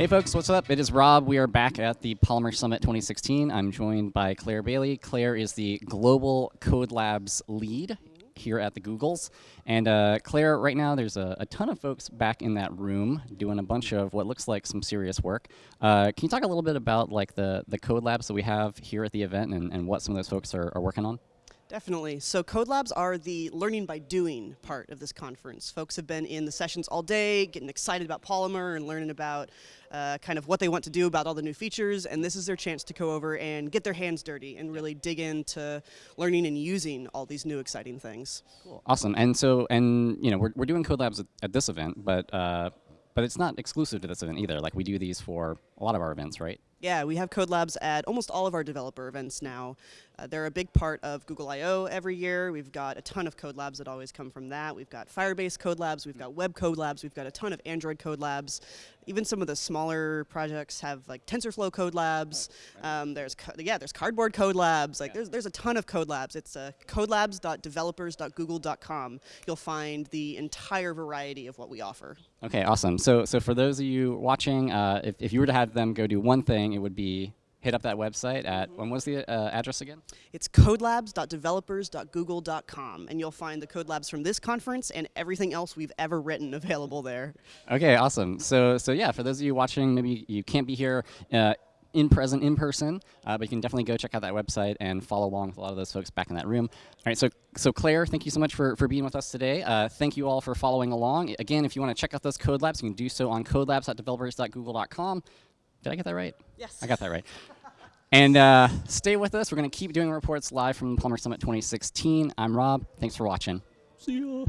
Hey folks, what's up? It is Rob. We are back at the Polymer Summit 2016. I'm joined by Claire Bailey. Claire is the Global Code Labs lead here at the Googles. And uh, Claire, right now there's a, a, ton of folks back in that room doing a bunch of what looks like some serious work. Uh, can you talk a little bit about like the, the code labs that we have here at the event and, and what some of those folks are, are working on? Definitely. So Code Labs are the learning by doing part of this conference. Folks have been in the sessions all day, getting excited about Polymer and learning about uh, kind of what they want to do about all the new features, and this is their chance to go over and get their hands dirty and really dig into learning and using all these new exciting things. Cool. Awesome. And so, and you know, we're, we're doing Code Labs at, at this event, but uh, but it's not exclusive to this event either. Like we do these for a lot of our events, right? Yeah, we have Code Labs at almost all of our developer events now. Uh, they're a big part of Google I/O every year. We've got a ton of Code Labs that always come from that. We've got Firebase Code Labs, we've got Web Code Labs, we've got a ton of Android Code Labs. Even some of the smaller projects have like TensorFlow Code Labs. Um, there's yeah, there's Cardboard Code Labs. Like yeah. there's there's a ton of Code Labs. It's uh, codelabs.developers.google.com. You'll find the entire variety of what we offer. Okay, awesome. So so for those of you watching, uh, if if you were to have them go do one thing thing, it would be hit up that website at, mm -hmm. when was the uh, address again? It's codelabs.developers.google.com, and you'll find the code labs from this conference and everything else we've ever written available there. Okay, awesome. So, so yeah, for those of you watching, maybe you can't be here uh, in present in person, uh, but you can definitely go check out that website and follow along with a lot of those folks back in that room. All right, so so Claire, thank you so much for, for being with us today. Uh, thank you all for following along. Again, if you want to check out those code labs, you can do so on codelabs.developers.google.com. Did I get that right? Yes. I got that right. and uh, stay with us. We're going to keep doing reports live from Polymer Summit 2016. I'm Rob. Thanks for watching. See ya.